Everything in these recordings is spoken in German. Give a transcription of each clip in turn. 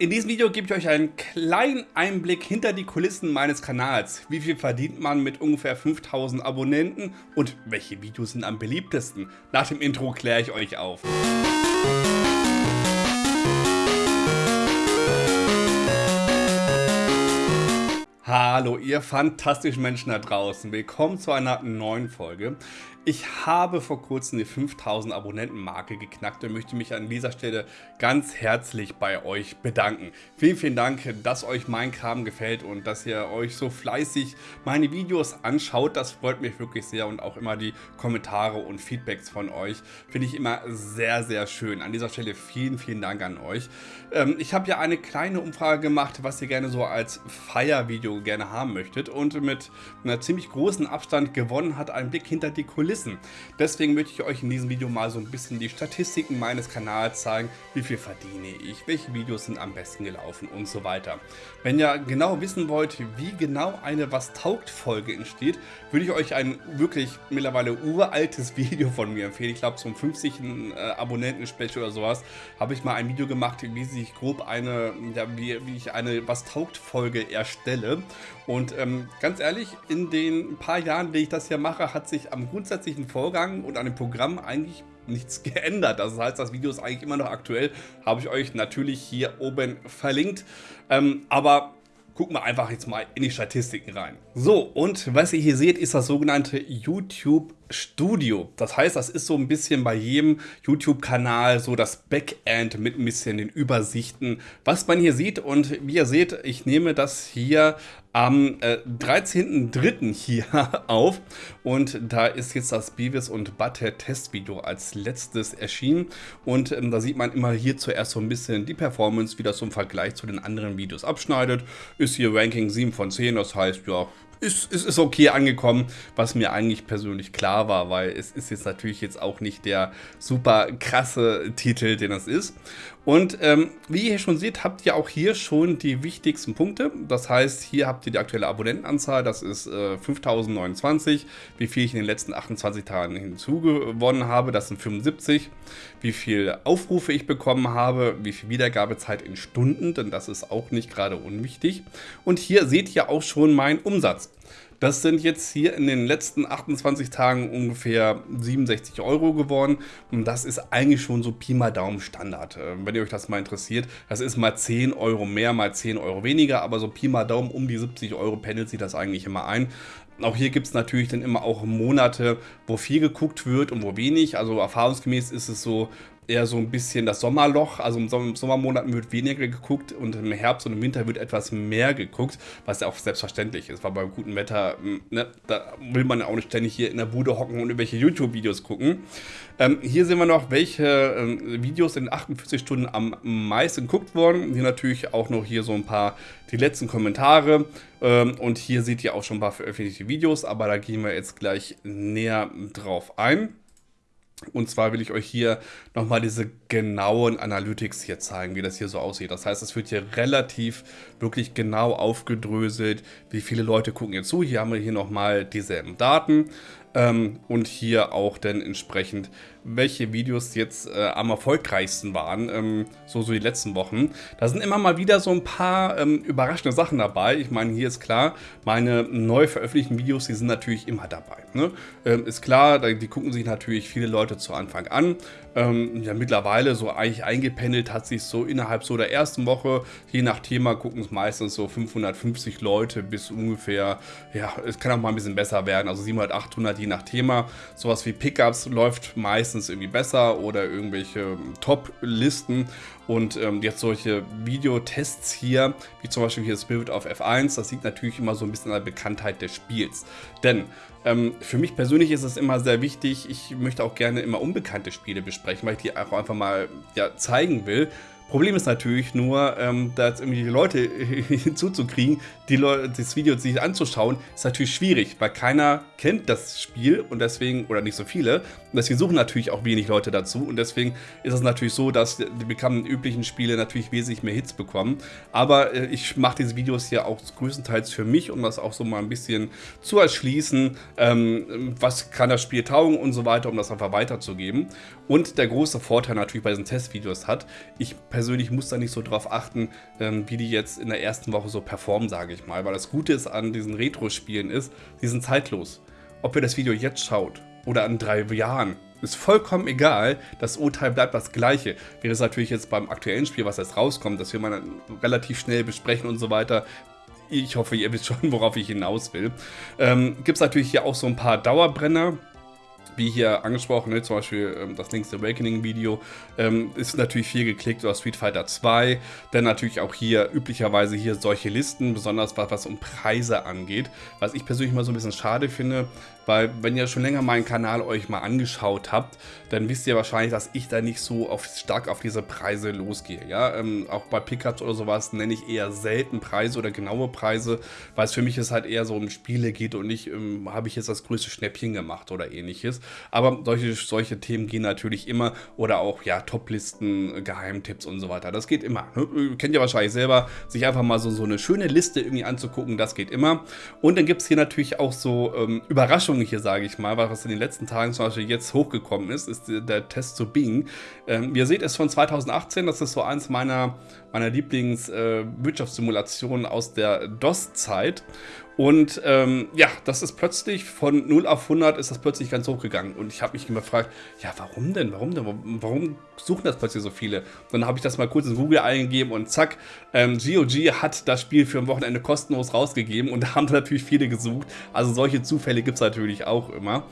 In diesem Video gebe ich euch einen kleinen Einblick hinter die Kulissen meines Kanals. Wie viel verdient man mit ungefähr 5000 Abonnenten und welche Videos sind am beliebtesten? Nach dem Intro kläre ich euch auf. Hallo ihr fantastischen Menschen da draußen, willkommen zu einer neuen Folge. Ich habe vor kurzem die 5000 Abonnenten Marke geknackt und möchte mich an dieser Stelle ganz herzlich bei euch bedanken. Vielen, vielen Dank, dass euch mein Kram gefällt und dass ihr euch so fleißig meine Videos anschaut. Das freut mich wirklich sehr und auch immer die Kommentare und Feedbacks von euch finde ich immer sehr, sehr schön. An dieser Stelle vielen, vielen Dank an euch. Ähm, ich habe ja eine kleine Umfrage gemacht, was ihr gerne so als Feiervideo gerne haben möchtet und mit einer ziemlich großen Abstand gewonnen hat ein Blick hinter die Kulissen wissen. Deswegen möchte ich euch in diesem Video mal so ein bisschen die Statistiken meines Kanals zeigen, wie viel verdiene ich, welche Videos sind am besten gelaufen und so weiter. Wenn ihr genau wissen wollt, wie genau eine Was taugt Folge entsteht, würde ich euch ein wirklich mittlerweile uraltes Video von mir empfehlen. Ich glaube zum 50. Äh, Abonnenten-Special oder sowas habe ich mal ein Video gemacht, wie sich grob eine, ja, wie, wie ich eine Was taugt Folge erstelle. Und ähm, ganz ehrlich, in den paar Jahren, die ich das hier mache, hat sich am grundsätzlichen Vorgang und an dem Programm eigentlich nichts geändert. Das heißt, das Video ist eigentlich immer noch aktuell. Habe ich euch natürlich hier oben verlinkt. Ähm, aber gucken wir einfach jetzt mal in die Statistiken rein. So, und was ihr hier seht, ist das sogenannte YouTube Studio. Das heißt, das ist so ein bisschen bei jedem YouTube-Kanal so das Backend mit ein bisschen den Übersichten, was man hier sieht. Und wie ihr seht, ich nehme das hier am äh, 13.03. hier auf und da ist jetzt das Beavis und Butthead Testvideo als letztes erschienen und ähm, da sieht man immer hier zuerst so ein bisschen die Performance, wie das im Vergleich zu den anderen Videos abschneidet. Ist hier Ranking 7 von 10, das heißt, ja, ist, ist, ist okay angekommen, was mir eigentlich persönlich klar war, weil es ist jetzt natürlich jetzt auch nicht der super krasse Titel, den es ist. Und ähm, wie ihr schon seht, habt ihr auch hier schon die wichtigsten Punkte. Das heißt, hier habt ihr die aktuelle Abonnentenanzahl, das ist äh, 5029. Wie viel ich in den letzten 28 Tagen hinzugewonnen habe, das sind 75. Wie viel Aufrufe ich bekommen habe, wie viel Wiedergabezeit in Stunden, denn das ist auch nicht gerade unwichtig. Und hier seht ihr auch schon meinen Umsatz. Das sind jetzt hier in den letzten 28 Tagen ungefähr 67 Euro geworden. Und das ist eigentlich schon so Pi mal Daumen Standard. Äh, wenn ihr euch das mal interessiert, das ist mal 10 Euro mehr, mal 10 Euro weniger. Aber so Pi mal Daumen um die 70 Euro pendelt sich das eigentlich immer ein. Auch hier gibt es natürlich dann immer auch Monate, wo viel geguckt wird und wo wenig. Also erfahrungsgemäß ist es so, eher so ein bisschen das Sommerloch. Also im Sommermonaten wird weniger geguckt und im Herbst und im Winter wird etwas mehr geguckt, was ja auch selbstverständlich ist, weil beim guten Wetter, hm, ne, da will man ja auch nicht ständig hier in der Bude hocken und irgendwelche YouTube-Videos gucken. Ähm, hier sehen wir noch, welche ähm, Videos in 48 Stunden am meisten geguckt wurden. Hier natürlich auch noch hier so ein paar die letzten Kommentare. Ähm, und hier seht ihr auch schon ein paar veröffentlichte Videos, aber da gehen wir jetzt gleich näher drauf ein. Und zwar will ich euch hier nochmal diese genauen Analytics hier zeigen, wie das hier so aussieht. Das heißt, es wird hier relativ wirklich genau aufgedröselt, wie viele Leute gucken hier zu. Hier haben wir hier nochmal dieselben Daten ähm, und hier auch dann entsprechend, welche Videos jetzt äh, am erfolgreichsten waren, ähm, so, so die letzten Wochen. Da sind immer mal wieder so ein paar ähm, überraschende Sachen dabei. Ich meine, hier ist klar, meine neu veröffentlichten Videos, die sind natürlich immer dabei. Ne? Ähm, ist klar, die gucken sich natürlich viele Leute zu Anfang an. Ähm, ja, mittlerweile so eigentlich eingependelt hat sich so innerhalb so der ersten Woche, je nach Thema gucken es meistens so 550 Leute bis ungefähr, ja, es kann auch mal ein bisschen besser werden, also 700, 800 je nach Thema. Sowas wie Pickups läuft meistens irgendwie besser oder irgendwelche Top-Listen und ähm, jetzt solche Videotests hier, wie zum Beispiel hier Spirit of F1, das liegt natürlich immer so ein bisschen an der Bekanntheit des Spiels. Denn ähm, für mich persönlich ist es immer sehr wichtig, ich möchte auch gerne immer unbekannte Spiele besprechen, weil ich die auch einfach mal ja, zeigen will. Problem ist natürlich nur, ähm, da jetzt irgendwie die Leute hinzuzukriegen, die Leute, das Video sich anzuschauen, ist natürlich schwierig, weil keiner kennt das Spiel und deswegen, oder nicht so viele, und deswegen suchen natürlich auch wenig Leute dazu und deswegen ist es natürlich so, dass die bekannten üblichen Spiele natürlich wesentlich mehr Hits bekommen. Aber äh, ich mache diese Videos ja auch größtenteils für mich, um das auch so mal ein bisschen zu erschließen, ähm, was kann das Spiel taugen und so weiter, um das einfach weiterzugeben. Und der große Vorteil natürlich bei diesen Testvideos hat, ich persönlich muss da nicht so drauf achten, ähm, wie die jetzt in der ersten Woche so performen, sage ich mal. Weil das Gute ist an diesen Retro-Spielen ist, die sind zeitlos. Ob ihr das Video jetzt schaut oder in drei Jahren, ist vollkommen egal, das Urteil bleibt das gleiche. Wäre es natürlich jetzt beim aktuellen Spiel, was jetzt rauskommt, dass wir mal relativ schnell besprechen und so weiter, ich hoffe, ihr wisst schon, worauf ich hinaus will. Ähm, Gibt es natürlich hier auch so ein paar Dauerbrenner wie hier angesprochen, ne, zum Beispiel ähm, das Link's Awakening Video, ähm, ist natürlich viel geklickt oder Street Fighter 2. Dann natürlich auch hier üblicherweise hier solche Listen, besonders was, was um Preise angeht. Was ich persönlich mal so ein bisschen schade finde, weil wenn ihr schon länger meinen Kanal euch mal angeschaut habt, dann wisst ihr wahrscheinlich, dass ich da nicht so auf, stark auf diese Preise losgehe. Ja, ähm, auch bei Pickups oder sowas nenne ich eher selten Preise oder genaue Preise, weil es für mich ist halt eher so um Spiele geht und nicht, ähm, habe ich jetzt das größte Schnäppchen gemacht oder ähnliches. Aber solche, solche Themen gehen natürlich immer oder auch ja Toplisten, Geheimtipps und so weiter. Das geht immer. Ne? Kennt ihr wahrscheinlich selber, sich einfach mal so, so eine schöne Liste irgendwie anzugucken, das geht immer. Und dann gibt es hier natürlich auch so ähm, Überraschungen Überraschung hier, sage ich mal, was in den letzten Tagen zum Beispiel jetzt hochgekommen ist, ist der Test zu Bing. Ähm, ihr seht es von 2018, das ist so eins meiner, meiner Lieblings-Wirtschaftssimulationen äh, aus der DOS-Zeit. Und ähm, ja, das ist plötzlich von 0 auf 100 ist das plötzlich ganz hochgegangen. Und ich habe mich gefragt, ja, warum denn? Warum denn? Warum suchen das plötzlich so viele? Dann habe ich das mal kurz in Google eingegeben und zack, ähm, GOG hat das Spiel für ein Wochenende kostenlos rausgegeben und da haben natürlich viele gesucht. Also solche Zufälle gibt es natürlich auch immer.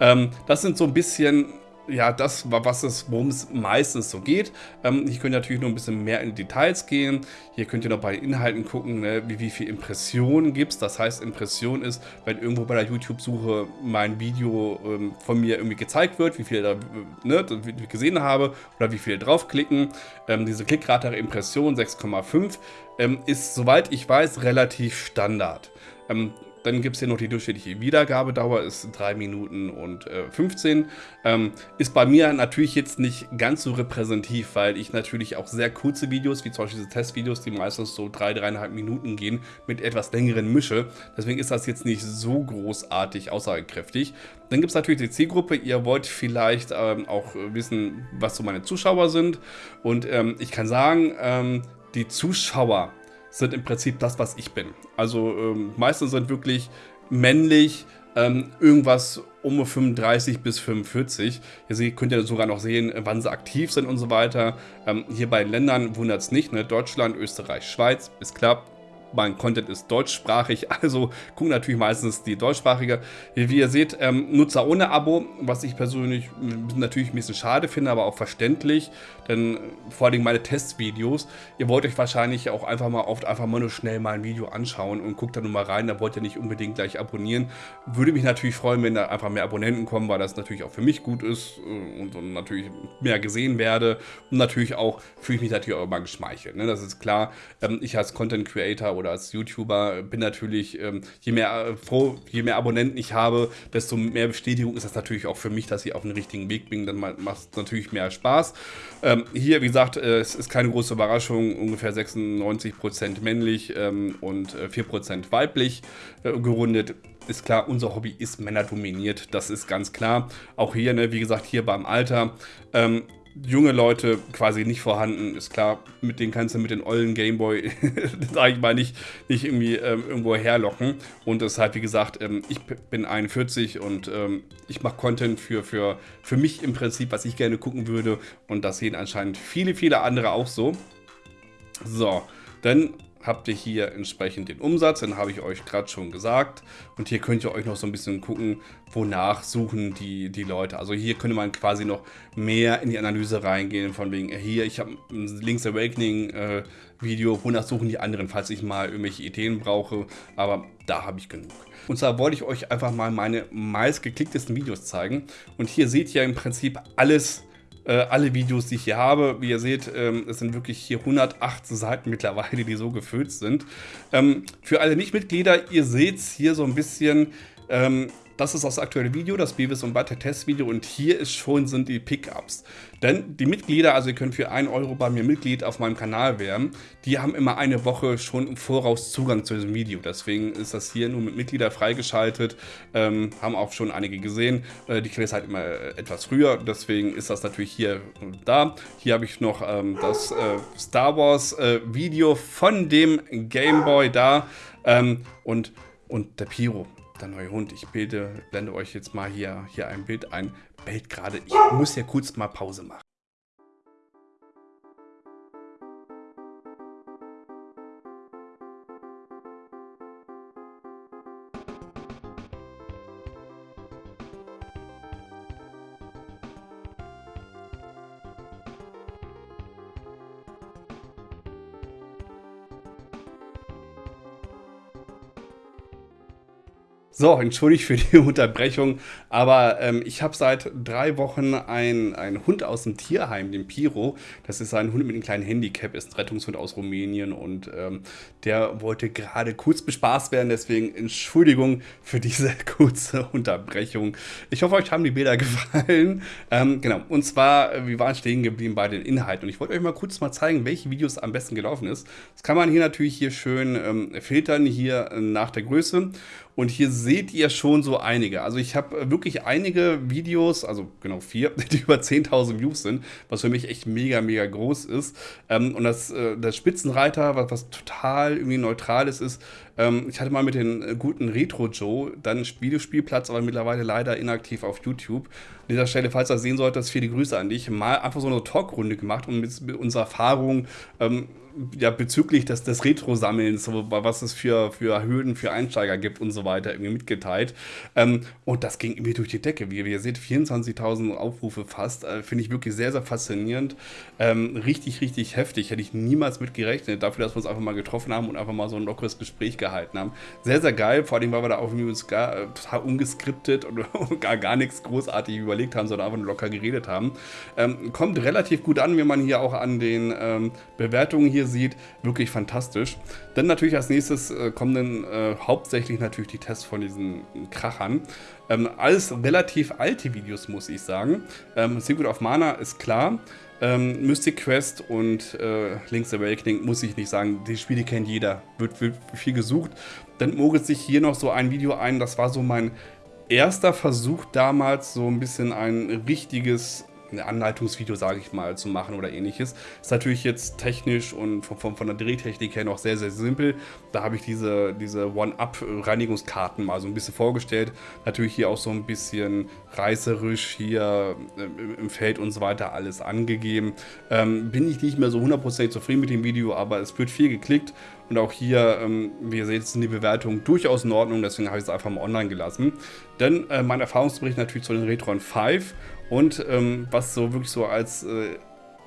Ähm, das sind so ein bisschen ja, das war was es, worum es meistens so geht. Ähm, hier könnt ihr natürlich noch ein bisschen mehr in Details gehen. Hier könnt ihr noch bei Inhalten gucken, ne, wie, wie viel Impressionen gibt es. Das heißt, Impression ist, wenn irgendwo bei der YouTube-Suche mein Video ähm, von mir irgendwie gezeigt wird, wie viel da ne, gesehen habe oder wie viele draufklicken. Ähm, diese Klickrate der Impression 6,5 ähm, ist, soweit ich weiß, relativ Standard. Dann gibt es hier noch die durchschnittliche Wiedergabedauer, ist 3 Minuten und äh, 15. Ähm, ist bei mir natürlich jetzt nicht ganz so repräsentativ, weil ich natürlich auch sehr kurze Videos, wie zum Beispiel diese Testvideos, die meistens so 3, 3,5 Minuten gehen, mit etwas längeren mische. Deswegen ist das jetzt nicht so großartig aussagekräftig. Dann gibt es natürlich die Zielgruppe. Ihr wollt vielleicht ähm, auch wissen, was so meine Zuschauer sind. Und ähm, ich kann sagen, ähm, die Zuschauer sind im Prinzip das, was ich bin. Also ähm, meistens sind wirklich männlich, ähm, irgendwas um 35 bis 45. Hier könnt ihr sogar noch sehen, wann sie aktiv sind und so weiter. Ähm, hier bei Ländern wundert es nicht. Ne? Deutschland, Österreich, Schweiz, ist klar mein Content ist deutschsprachig, also gucken natürlich meistens die deutschsprachige. Wie ihr seht, ähm, Nutzer ohne Abo, was ich persönlich natürlich ein bisschen schade finde, aber auch verständlich, denn vor allem meine Testvideos, ihr wollt euch wahrscheinlich auch einfach mal oft einfach mal nur schnell mal ein Video anschauen und guckt da nur mal rein, da wollt ihr nicht unbedingt gleich abonnieren. Würde mich natürlich freuen, wenn da einfach mehr Abonnenten kommen, weil das natürlich auch für mich gut ist äh, und, und natürlich mehr gesehen werde und natürlich auch fühle ich mich natürlich auch immer geschmeichelt. Ne? Das ist klar, ähm, ich als Content Creator oder als YouTuber bin natürlich, ähm, je mehr äh, froh, je mehr Abonnenten ich habe, desto mehr Bestätigung ist das natürlich auch für mich, dass ich auf den richtigen Weg bin. Dann macht es natürlich mehr Spaß. Ähm, hier, wie gesagt, äh, es ist keine große Überraschung, ungefähr 96% männlich ähm, und äh, 4% weiblich äh, gerundet ist klar, unser Hobby ist männerdominiert, das ist ganz klar. Auch hier, ne, wie gesagt, hier beim Alter. Ähm, junge Leute quasi nicht vorhanden. Ist klar, mit denen kannst du mit den ollen Gameboy, sag ich mal, nicht, nicht irgendwie ähm, irgendwo herlocken. Und deshalb, wie gesagt, ähm, ich bin 41 und ähm, ich mache Content für, für, für mich im Prinzip, was ich gerne gucken würde. Und das sehen anscheinend viele, viele andere auch so. So, dann habt ihr hier entsprechend den Umsatz, den habe ich euch gerade schon gesagt. Und hier könnt ihr euch noch so ein bisschen gucken, wonach suchen die, die Leute. Also hier könnte man quasi noch mehr in die Analyse reingehen, von wegen, hier, ich habe ein Link's Awakening äh, Video, wonach suchen die anderen, falls ich mal irgendwelche Ideen brauche. Aber da habe ich genug. Und zwar wollte ich euch einfach mal meine meistgeklicktesten Videos zeigen. Und hier seht ihr im Prinzip alles, äh, alle Videos, die ich hier habe. Wie ihr seht, ähm, es sind wirklich hier 108 Seiten mittlerweile, die so gefüllt sind. Ähm, für alle Nichtmitglieder, ihr seht hier so ein bisschen Ähm, das ist das aktuelle Video, das Beavis und Butter Testvideo und hier ist schon sind die Pickups. Denn die Mitglieder, also ihr könnt für 1 Euro bei mir Mitglied auf meinem Kanal werden, die haben immer eine Woche schon im Voraus Zugang zu diesem Video. Deswegen ist das hier nur mit Mitglieder freigeschaltet, ähm, haben auch schon einige gesehen. Äh, die kriegen es halt immer etwas früher, deswegen ist das natürlich hier da. Hier habe ich noch ähm, das äh, Star Wars äh, Video von dem Game Boy da ähm, und, und der Piro der neue Hund. Ich bilde, blende euch jetzt mal hier, hier ein Bild ein. Bellt gerade. Ich muss ja kurz mal Pause machen. So, entschuldigt für die Unterbrechung, aber ähm, ich habe seit drei Wochen einen Hund aus dem Tierheim, den Piro. Das ist ein Hund mit einem kleinen Handicap, ist ein Rettungshund aus Rumänien und ähm, der wollte gerade kurz bespaßt werden, deswegen Entschuldigung für diese kurze Unterbrechung. Ich hoffe, euch haben die Bilder gefallen. Ähm, genau, und zwar, äh, wir waren stehen geblieben bei den Inhalten und ich wollte euch mal kurz mal zeigen, welche Videos am besten gelaufen ist. Das kann man hier natürlich hier schön ähm, filtern, hier äh, nach der Größe und hier seht ihr schon so einige. Also ich habe wirklich einige Videos, also genau vier, die über 10.000 Views sind, was für mich echt mega, mega groß ist. Ähm, und das, äh, das Spitzenreiter, was, was total irgendwie neutrales ist, ähm, ich hatte mal mit den äh, guten Retro Joe dann Videospielplatz, aber mittlerweile leider inaktiv auf YouTube. An dieser Stelle, falls du das sehen solltest, viele Grüße an dich. Mal einfach so eine Talkrunde gemacht und mit, mit unserer Erfahrung ähm, ja, bezüglich des, des Retro-Sammelns, was es für, für Hürden für Einsteiger gibt und so weiter, irgendwie mitgeteilt. Ähm, und das ging irgendwie durch die Decke. Wie, wie ihr seht, 24.000 Aufrufe fast. Äh, Finde ich wirklich sehr, sehr faszinierend. Ähm, richtig, richtig heftig. Hätte ich niemals mit gerechnet, dafür, dass wir uns einfach mal getroffen haben und einfach mal so ein lockeres Gespräch gehalten haben. Sehr, sehr geil, vor allem, weil wir da auch uns gar, äh, total ungeskriptet und gar, gar nichts großartig überlegt haben, sondern einfach nur locker geredet haben. Ähm, kommt relativ gut an, wenn man hier auch an den ähm, Bewertungen hier hier sieht, wirklich fantastisch. Dann natürlich als nächstes äh, kommen dann äh, hauptsächlich natürlich die Tests von diesen Krachern. Ähm, alles relativ alte Videos, muss ich sagen. Ähm, Secret of Mana ist klar. Ähm, Mystic Quest und äh, Link's Awakening muss ich nicht sagen, die Spiele kennt jeder, wird, wird viel gesucht. Dann mogelt sich hier noch so ein Video ein, das war so mein erster Versuch damals, so ein bisschen ein richtiges ein Anleitungsvideo, sage ich mal, zu machen oder ähnliches. Ist natürlich jetzt technisch und von, von, von der Drehtechnik her noch sehr, sehr simpel. Da habe ich diese, diese One-Up-Reinigungskarten mal so ein bisschen vorgestellt. Natürlich hier auch so ein bisschen reißerisch hier äh, im Feld und so weiter alles angegeben. Ähm, bin ich nicht mehr so hundertprozentig zufrieden mit dem Video, aber es wird viel geklickt und auch hier, ähm, wie ihr seht, sind die Bewertungen durchaus in Ordnung, deswegen habe ich es einfach mal online gelassen. Denn äh, mein Erfahrungsbericht natürlich zu den Retron 5 und ähm, was so wirklich so als äh,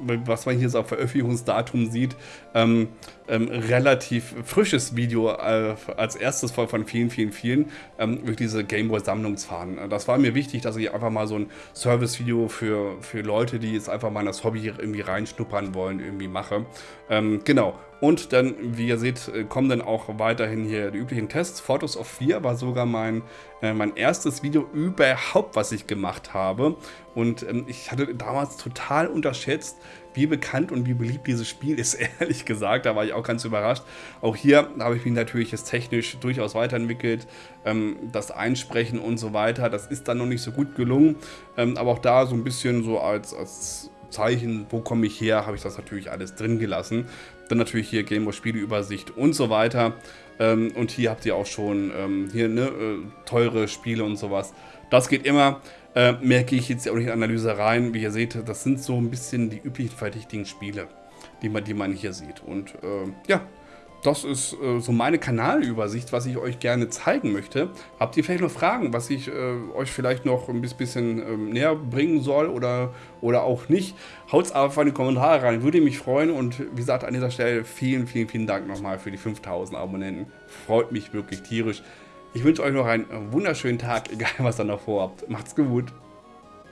was man hier so auf Veröffentlichungsdatum sieht, ähm, ähm, relativ frisches Video äh, als erstes von, von vielen, vielen, vielen ähm, durch diese Gameboy-Sammlungsfahren. Das war mir wichtig, dass ich einfach mal so ein Service-Video für, für Leute, die jetzt einfach mal in das Hobby irgendwie reinschnuppern wollen, irgendwie mache. Ähm, genau. Und dann, wie ihr seht, äh, kommen dann auch weiterhin hier die üblichen Tests. Photos of 4 war sogar mein, äh, mein erstes Video überhaupt, was ich gemacht habe. Und ähm, ich hatte damals total unterschätzt, wie bekannt und wie beliebt dieses Spiel ist, ehrlich gesagt. Da war ich auch ganz überrascht. Auch hier habe ich mich natürlich jetzt technisch durchaus weiterentwickelt. Ähm, das Einsprechen und so weiter, das ist dann noch nicht so gut gelungen. Ähm, aber auch da so ein bisschen so als, als Zeichen, wo komme ich her, habe ich das natürlich alles drin gelassen. Dann natürlich hier Game Spieleübersicht und so weiter. Ähm, und hier habt ihr auch schon ähm, hier ne, äh, teure Spiele und sowas. Das geht immer. Äh, mehr gehe ich jetzt auch nicht in Analyse rein. Wie ihr seht, das sind so ein bisschen die üblichen verdächtigen Spiele, die man, die man hier sieht. Und äh, ja, das ist äh, so meine Kanalübersicht, was ich euch gerne zeigen möchte. Habt ihr vielleicht noch Fragen, was ich äh, euch vielleicht noch ein bisschen ähm, näher bringen soll oder, oder auch nicht? Haut es einfach in die Kommentare rein, würde mich freuen. Und wie gesagt, an dieser Stelle vielen, vielen, vielen Dank nochmal für die 5000 Abonnenten. Freut mich wirklich tierisch. Ich wünsche euch noch einen wunderschönen Tag, egal was ihr noch vorhabt. Macht's gut.